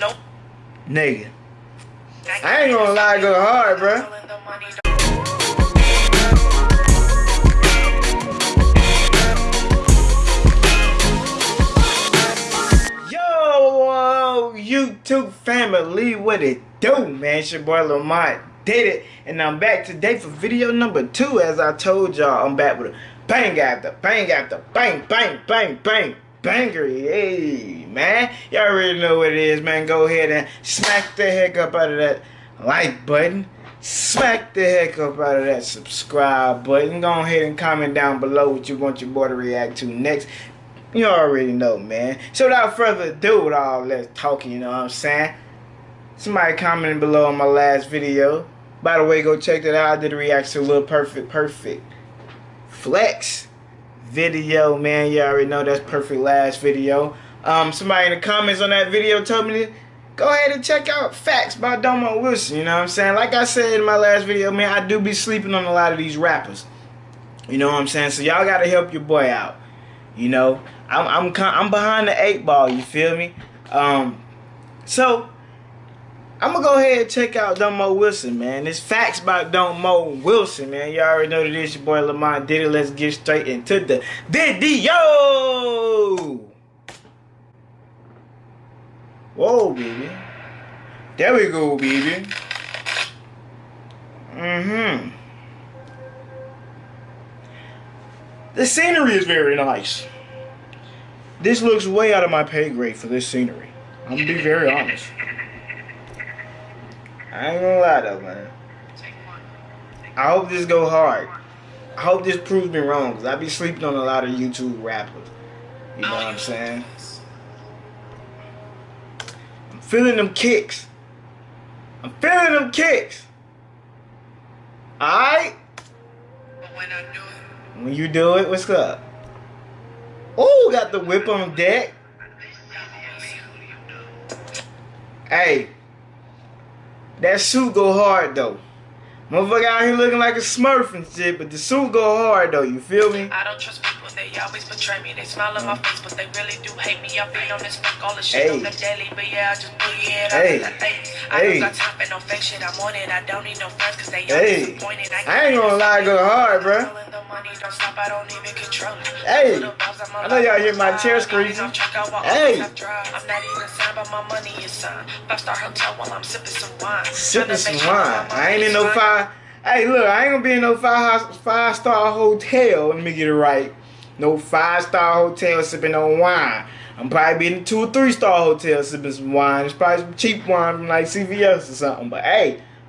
Nope. Nigga. I ain't gonna lie, go hard, bro. Yo, YouTube family, what it do, man? It's your boy Lamont did it, and I'm back today for video number two. As I told y'all, I'm back with a bang after bang after bang, bang, bang, bang, banger. Hey, man. Y'all already know what it is, man. Go ahead and smack the heck up out of that like button. Smack the heck up out of that subscribe button. Go ahead and comment down below what you want your boy to react to next. You already know, man. So without further ado with all that talking, you know what I'm saying? Somebody commented below on my last video. By the way, go check that out. I did a reaction to Lil Perfect Perfect Flex video, man. You already know that's perfect last video. Um, somebody in the comments on that video told me to go ahead and check out Facts by Domo Wilson. You know what I'm saying? Like I said in my last video, man, I do be sleeping on a lot of these rappers. You know what I'm saying? So y'all gotta help your boy out. You know, I'm I'm I'm behind the eight ball. You feel me? Um, so I'm gonna go ahead and check out Domo Wilson, man. It's facts about Domo Wilson, man. You all already know that it's your boy Lamont Diddy. Let's get straight into the video. Whoa, baby. There we go, baby. Mm-hmm. The scenery is very nice. This looks way out of my pay grade for this scenery. I'm gonna be very honest. I ain't gonna lie though, man. I hope this go hard. I hope this proves me wrong, because I be sleeping on a lot of YouTube rappers. You know what I'm saying? Feeling them kicks. I'm feeling them kicks. Alright? When you do it, what's up? Oh, got the whip on deck. Hey, that suit go hard though. Motherfucker out here looking like a smurf and shit, but the suit go hard though, you feel me? I don't trust people, they always betray me. They smile in my mm. face, but they really do hate me. I've been on this fuck all the shit hey. on the daily, but yeah, I just boogie it. Hey. I, hey. I don't got time for no fake shit, I'm on it. I don't need no friends, cause they hey. disappointed. I, I ain't gonna lie, go hard, bro. Hey, I know y'all hear my chair screeching. Hey. I'm not even signed, but my money is signed. Five star hotel while I'm sipping some wine. Sipping some wine. I ain't in no five. Hey, look, I ain't gonna be in no five five star hotel. Let me get it right. No five star hotel sipping on wine. I'm probably be in a two or three star hotel sipping some wine. It's probably some cheap wine from like CVS or something. But hey.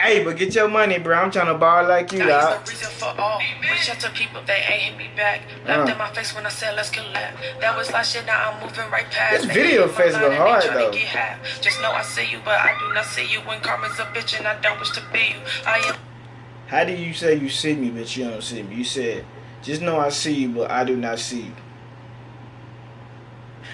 Hey, but get your money, bro. I'm trying to borrow like you, dog. the reason for all. Reach out to people, they ain't hit me back. Laughed uh. in my face when I said, let's collab. That was last shit, now I'm moving right past. This video face go hard, though. Just know I see you, but I do not see you. When karma's a bitch and I don't wish to be you. I am. How do you say you see me, but you don't see me? You said, just know I see you, but I do not see you.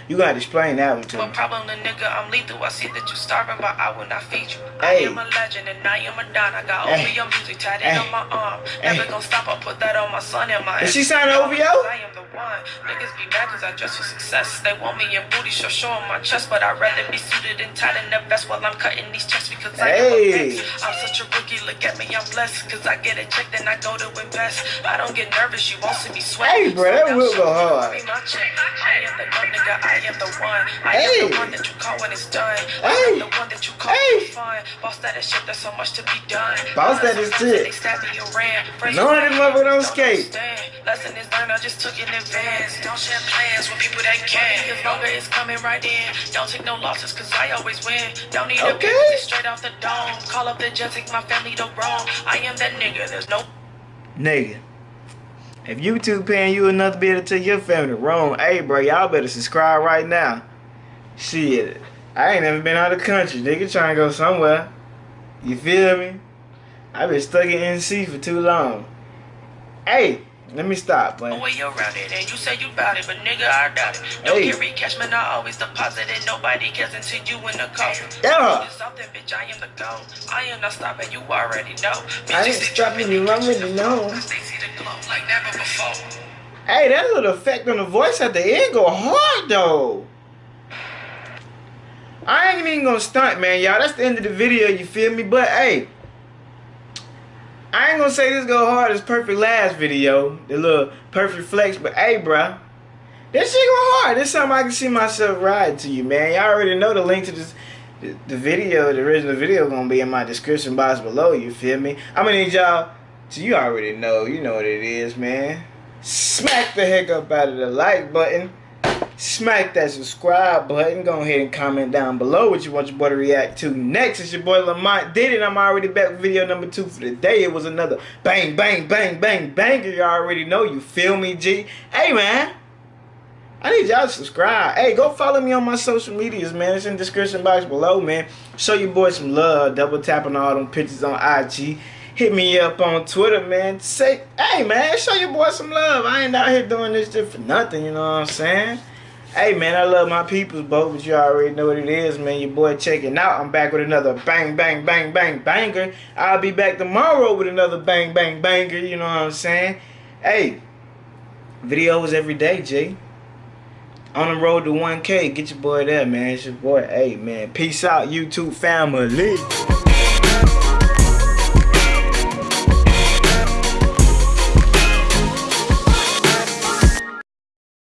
You gotta explain that one to me. problem, the nigga? I'm lethal. I see that you're starving, but I will not feed you. Hey. I am a legend and I am a don. I got hey. OVO music tatted hey. on my arm. Never hey. gonna stop. I put that on my son and my. Is she signing OVO? I am the one. Niggas be mad cause I dress for success. They want me in booty show showing my chest, but I'd rather be suited and tied in the vest while I'm cutting these chests because I am a bitch. I'm such a rookie. Look at me, I'm blessed cause I get a check, then I go to invest. I don't get nervous. You won't see me sweat. Hey, bro, that will go hard. I am the gun, nigga. I am the one. I hey. am the one that you call when it's done. I hey. am the one that you call hey. fun. Boss that is shit, there's so much to be done. Boss that is shit. Knowing this motherfucker don't skate. Lesson is learned, I just took it in advance. Don't share plans with people that can. As longer it's coming right in. Don't take no losses, cause I always win. Don't need okay. a straight off the dome. Call up the jet, take my family to Rome. I am that nigga, there's no. Nigga. If YouTube paying you enough to be able to tell your family wrong, hey bro, y'all better subscribe right now. Shit, I ain't never been out of the country. Nigga trying to go somewhere. You feel me? I've been stuck in NC for too long. Hey, let me stop, Oh, man. way around it, and you say you bout it, but nigga, I doubt it. Don't Hey. get recash, man, I always deposit it. Nobody cares until you in the coffin. Yeah. It's something, bitch, I am the goat. I am not stopping, you already know. Bitch, I ain't stopping, you nigga, already know. the Cause they see the glow like never before. Hey, that little effect on the voice at the end go hard though. I ain't even gonna stunt, man, y'all. That's the end of the video, you feel me? But hey, I ain't gonna say this go hard as perfect last video, the little perfect flex, but hey, bruh, this shit go hard. This something I can see myself riding to you, man. Y'all already know the link to this. The, the video, the original video, gonna be in my description box below. You feel me? I'm gonna need y'all. So you already know. You know what it is, man smack the heck up out of the like button. Smack that subscribe button. Go ahead and comment down below what you want your boy to react to next. It's your boy Lamont did it. I'm already back with video number two for the day. It was another bang, bang, bang, bang, banger. You already know. You feel me, G? Hey, man. I need y'all to subscribe. Hey, go follow me on my social medias, man. It's in the description box below, man. Show your boy some love. Double tapping all them pictures on IG. Hit me up on Twitter, man. Say, hey, man, show your boy some love. I ain't out here doing this shit for nothing, you know what I'm saying? Hey, man, I love my peoples, both, but you already know what it is, man. Your boy checking out. I'm back with another bang, bang, bang, bang, banger. I'll be back tomorrow with another bang, bang, banger, you know what I'm saying? Hey, videos every day, G. On the road to 1K, get your boy there, man. It's your boy. Hey, man. Peace out, YouTube family.